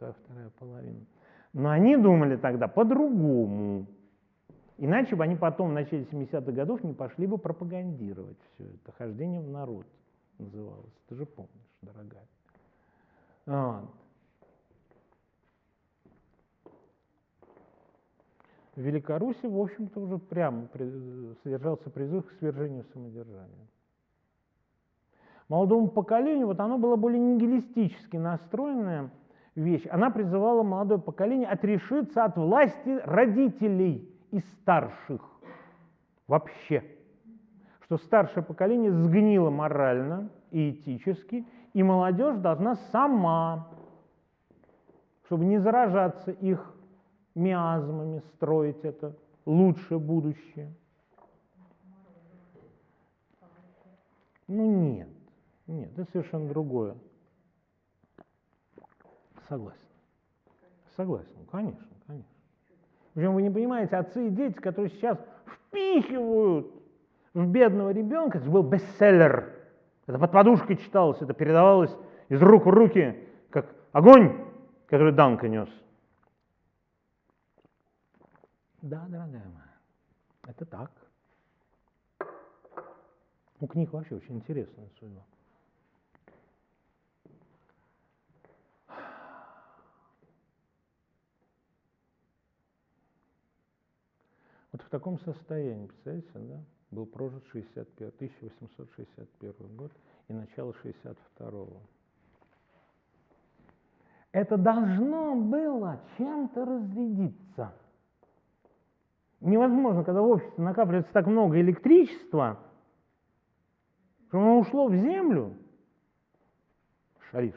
вторая половина. Но они думали тогда по-другому. Иначе бы они потом в начале 70-х годов не пошли бы пропагандировать все это. Хождение в народ называлось. Ты же помнишь, дорогая. Вот. В Великоруссии, в общем-то, уже прямо содержался призыв к свержению самодержания. Молодому поколению, вот оно было более нигилистически настроенное вещь. Она призывала молодое поколение отрешиться от власти родителей и старших вообще. Что старшее поколение сгнило морально и этически, и молодежь должна сама, чтобы не заражаться их миазмами, строить это лучшее будущее. Ну нет, нет, это совершенно другое. Согласен. Согласен, конечно, конечно. Причем вы не понимаете, отцы и дети, которые сейчас впихивают в бедного ребенка, это был бестселлер. Это под подушкой читалось, это передавалось из рук в руки, как огонь, который Данка нес. Да, дорогая моя, это так. У книг вообще очень интересная судьба. Вот в таком состоянии, представляете, да, был прожит 61, 1861 год и начало 62 -го. Это должно было чем-то разрядиться. Невозможно, когда в обществе накапливается так много электричества, что оно ушло в землю. Шариш.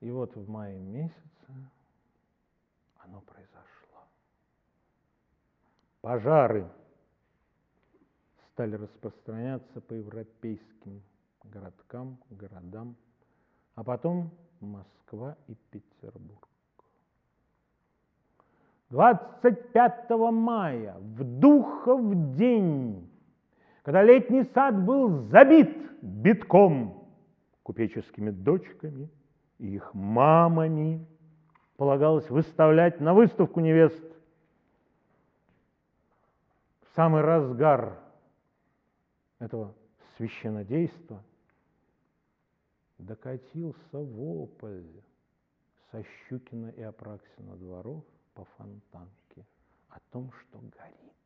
И вот в мае месяце оно произошло. Пожары стали распространяться по европейским городкам, городам, а потом Москва и Петербург. 25 мая, в Духов день, когда летний сад был забит битком купеческими дочками и их мамами, полагалось выставлять на выставку невест в самый разгар этого священодейства докатился вопль со Щукина и Апраксина дворов по фонтанке о том, что горит.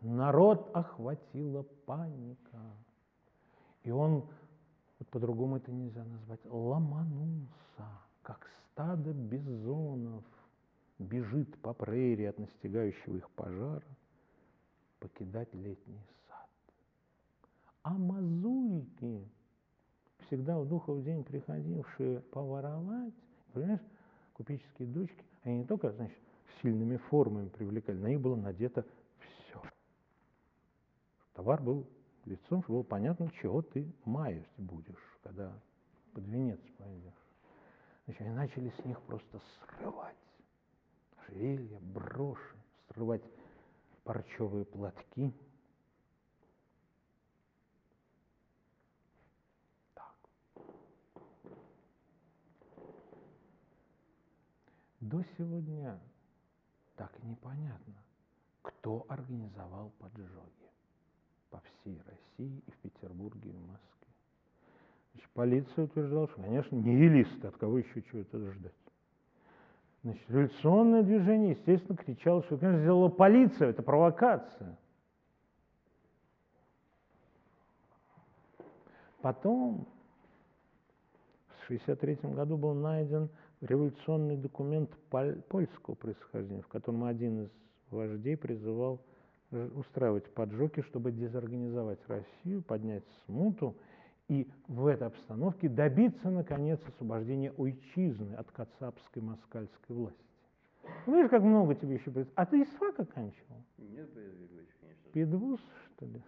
Народ охватила паника. И он, вот по-другому это нельзя назвать, ломанулся, как стадо бизонов, бежит по прерии от настигающего их пожара, покидать летний сад. А мазурики, всегда в духов день приходившие поворовать, понимаешь, купеческие дочки, они не только, значит, сильными формами привлекали, на них было надето все. Товар был лицом, чтобы было понятно, чего ты маять будешь, когда под венец пойдешь. Значит, они начали с них просто срывать ожерелья, броши, срывать парчевые платки. Так. До сегодня так и непонятно, кто организовал поджоги по всей России и в Петербурге и в Москве. Значит, полиция утверждала, что, конечно, нигилисты, от кого еще чего-то ждать. Значит, революционное движение, естественно, кричало, что, конечно, сделала полиция, это провокация. Потом, в 1963 году был найден революционный документ польского происхождения, в котором один из вождей призывал устраивать поджоги, чтобы дезорганизовать Россию, поднять смуту и в этой обстановке добиться, наконец, освобождения Уйчизны от кацапской москальской власти. Видишь, как много тебе еще придется. А ты из ФАК оканчивал? Нет, Борис Григорьевич, конечно. Педвуз, что ли? Нет.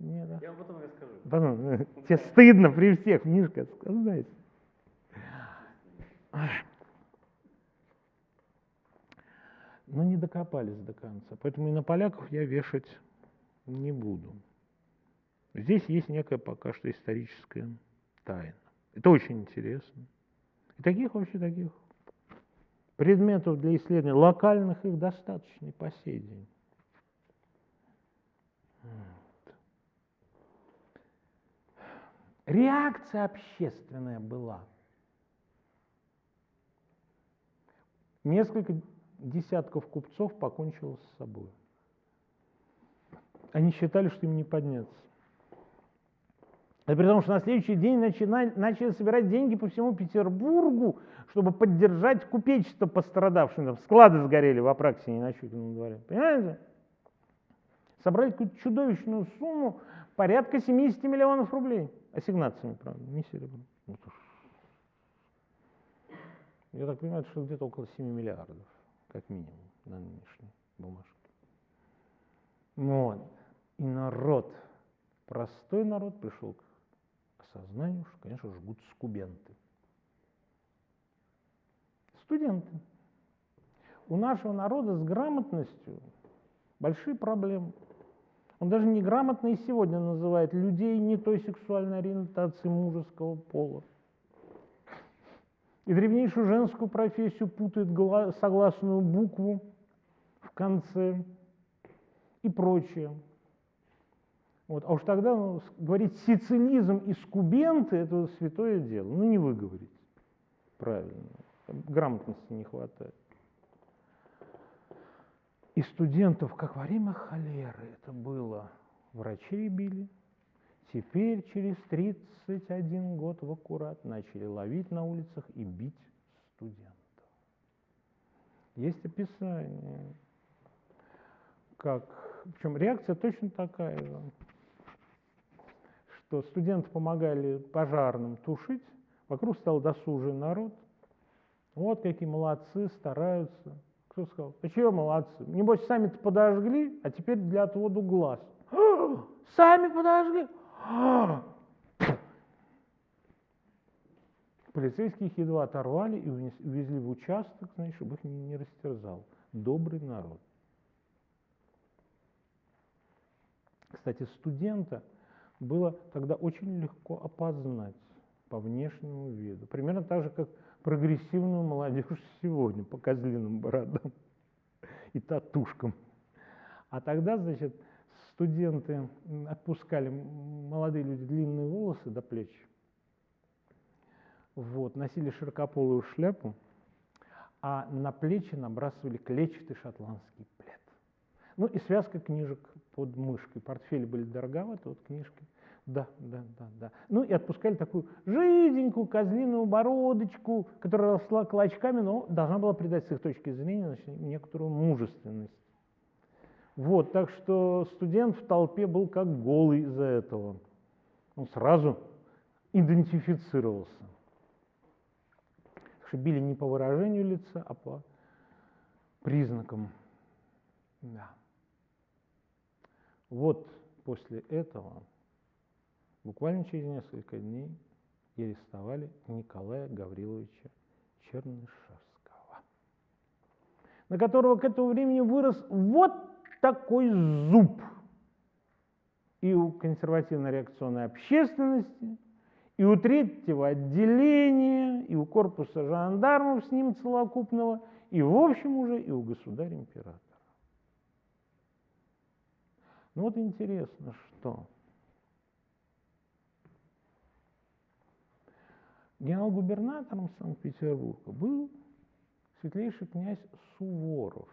Нет да? Я вам потом расскажу. Потом. Тебе стыдно при всех, Мишка, сказать. Но не докопались до конца. Поэтому и на поляков я вешать не буду. Здесь есть некая пока что историческая тайна. Это очень интересно. И таких вообще таких предметов для исследования, локальных их достаточно и по сей день. Реакция общественная была. Несколько десятков купцов покончило с собой. Они считали, что им не подняться. А при том, что на следующий день начали, начали собирать деньги по всему Петербургу, чтобы поддержать купечество пострадавшим. Там склады сгорели в Апраксине на Щукином дворе. Понимаете? Собрали какую-то чудовищную сумму, порядка 70 миллионов рублей. Ассигнациями, правда, не серебром. Ну, Я так понимаю, что где-то около 7 миллиардов, как минимум, на нынешней бумажке. Вот. И народ, простой народ пришел к осознанию, что, конечно, жгут скубенты. Студенты. У нашего народа с грамотностью большие проблемы. Он даже неграмотно и сегодня называет людей не той сексуальной ориентации мужеского пола. И древнейшую женскую профессию путает согласную букву в конце и прочее. Вот. А уж тогда ну, говорить сицилизм и скубенты – это святое дело. Ну, не вы говорите. Правильно. Грамотности не хватает. И студентов, как во время холеры, это было, врачей били. Теперь через 31 год в аккурат начали ловить на улицах и бить студентов. Есть описание, как, причем реакция точно такая же, что студенты помогали пожарным тушить, вокруг стал досужий народ. Вот какие молодцы, стараются. Кто сказал? А чего молодцы? Небось, сами-то подожгли, а теперь для отводу глаз. Сами подожгли? Полицейских едва оторвали и увезли в участок, значит, чтобы их не растерзал. Добрый народ. Кстати, студента было тогда очень легко опознать по внешнему виду. Примерно так же, как прогрессивную молодежь сегодня по козлиным бородам и татушкам. А тогда, значит, студенты отпускали, молодые люди, длинные волосы до плеч, вот, носили широкополую шляпу, а на плечи набрасывали клетчатый шотландский плед. Ну и связка книжек под мышкой. Портфели были дороговаты, вот книжки да, да, да, да. Ну и отпускали такую жиденькую козлиную бородочку, которая росла клочками, но должна была придать с их точки зрения значит, некоторую мужественность. Вот, так что студент в толпе был как голый из-за этого. Он сразу идентифицировался. что били не по выражению лица, а по признакам. Да. Вот после этого Буквально через несколько дней арестовали Николая Гавриловича Чернышевского, на которого к этому времени вырос вот такой зуб и у консервативной реакционной общественности, и у третьего отделения, и у корпуса жандармов с ним целокупного, и в общем уже и у государя-императора. Ну вот интересно, что Генерал-губернатором Санкт-Петербурга был светлейший князь Суворов,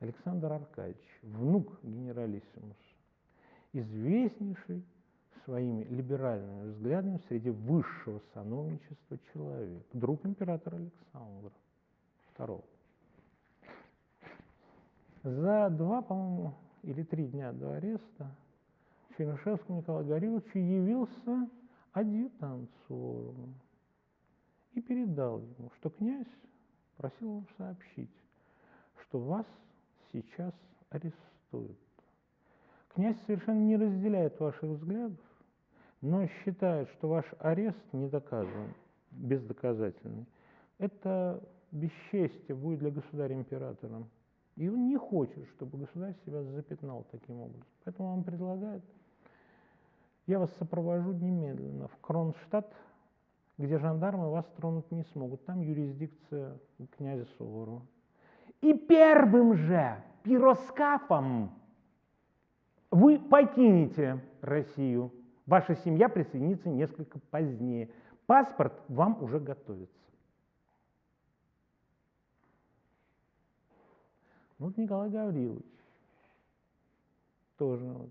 Александр Аркадьевич, внук генералиссимуса, известнейший своими либеральными взглядами среди высшего сановничества человек, друг императора Александра II. За два, по-моему, или три дня до ареста Чернышевскому Николаю Гавриловичу явился адъютант Суворова и передал ему, что князь просил вам сообщить, что вас сейчас арестуют. Князь совершенно не разделяет ваших взглядов, но считает, что ваш арест не доказан, бездоказательный. Это бесчестие будет для государя-императора. И он не хочет, чтобы государь себя запятнал таким образом. Поэтому он предлагает я вас сопровожу немедленно в Кронштадт где жандармы вас тронуть не смогут. Там юрисдикция князя Суворова. И первым же пироскафом вы покинете Россию. Ваша семья присоединится несколько позднее. Паспорт вам уже готовится. Вот Николай Гаврилович. Тоже вот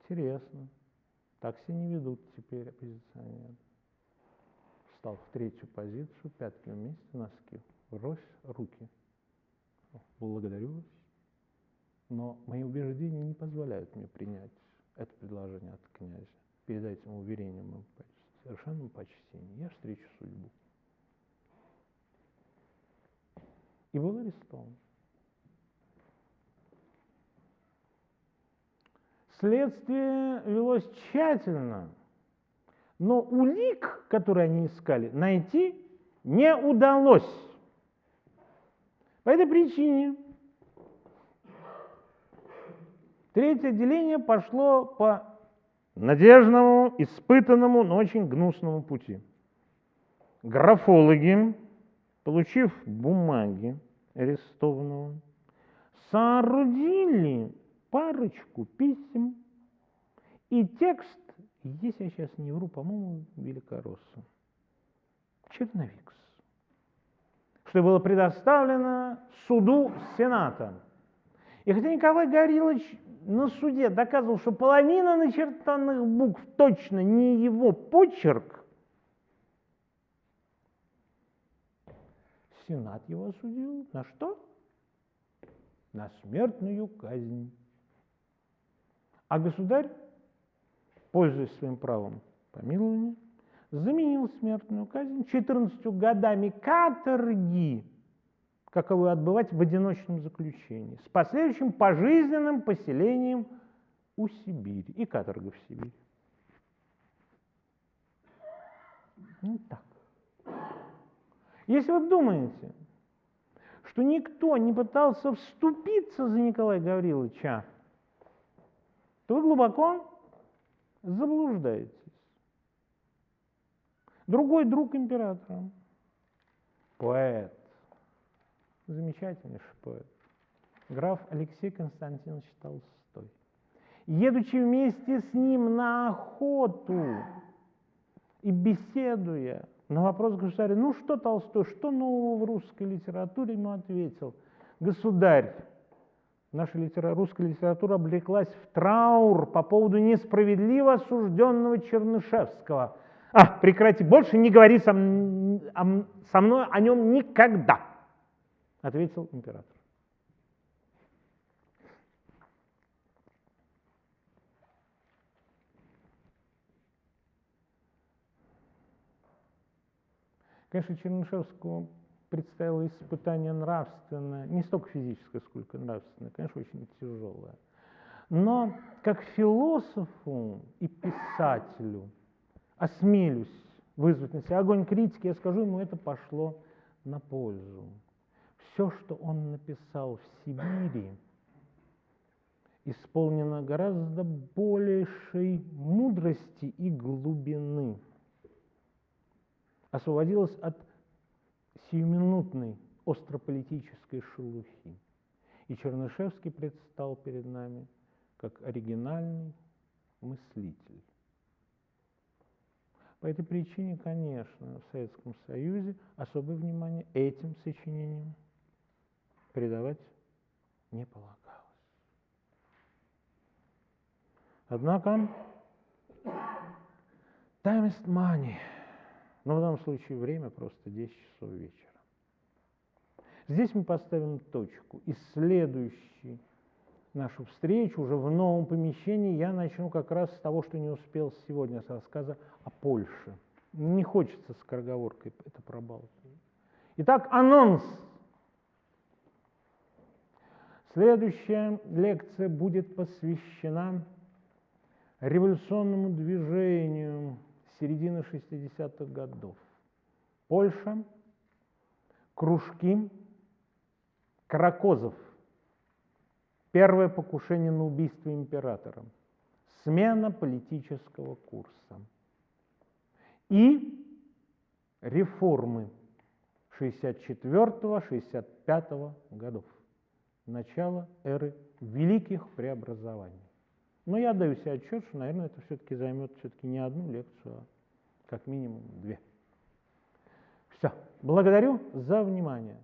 интересно. Так себя не ведут теперь оппозиционеры. Встал в третью позицию, пятки вместе, носки. Врозь, руки. Благодарю вас. Но мои убеждения не позволяют мне принять это предложение от князя. Передайте ему уверение моему совершенном почтении. Я встречу судьбу. И был арестован. Следствие велось тщательно, но улик, который они искали, найти не удалось. По этой причине третье отделение пошло по надежному, испытанному, но очень гнусному пути. Графологи, получив бумаги арестованного, соорудили парочку писем и текст, если я сейчас не вру, по-моему, Великоросса, Черновикс, что было предоставлено суду Сената. И хотя Николай Горилович на суде доказывал, что половина начертанных букв точно не его почерк, Сенат его осудил на что? На смертную казнь. А государь, пользуясь своим правом помилования, заменил смертную казнь 14 годами каторги, каковую отбывать в одиночном заключении, с последующим пожизненным поселением у Сибири и каторга в Сибири. Ну так. Если вы думаете, что никто не пытался вступиться за Николая Гавриловича, то вы глубоко заблуждаетесь. Другой друг императора, поэт, замечательнейший поэт, граф Алексей Константинович Толстой. Едучи вместе с ним на охоту и беседуя на вопрос государя, ну что Толстой, что нового в русской литературе, ему ответил, государь, наша литера... русская литература облеклась в траур по поводу несправедливо осужденного Чернышевского. А, прекрати, больше не говори со, о, со мной о нем никогда, ответил император. Конечно, Чернышевскому предстояло испытание нравственное, не столько физическое, сколько нравственное, конечно, очень тяжелое. Но как философу и писателю осмелюсь вызвать на себя огонь критики, я скажу ему, это пошло на пользу. Все, что он написал в Сибири, исполнено гораздо большей мудрости и глубины, освободилось от сиюминутной острополитической шелухи. И Чернышевский предстал перед нами как оригинальный мыслитель. По этой причине, конечно, в Советском Союзе особое внимание этим сочинениям придавать не полагалось. Однако, time is money – но в данном случае время просто 10 часов вечера. Здесь мы поставим точку. И следующий нашу встречу уже в новом помещении я начну как раз с того, что не успел сегодня, с рассказа о Польше. Не хочется с скороговоркой это пробалтывать. Итак, анонс. Следующая лекция будет посвящена революционному движению середины 60-х годов. Польша, кружки, Каракозов, первое покушение на убийство императора, смена политического курса и реформы 64-65 годов, начало эры великих преобразований. Но я даю себе отчет, что, наверное, это все-таки займет все-таки не одну лекцию, а как минимум две. Все. Благодарю за внимание.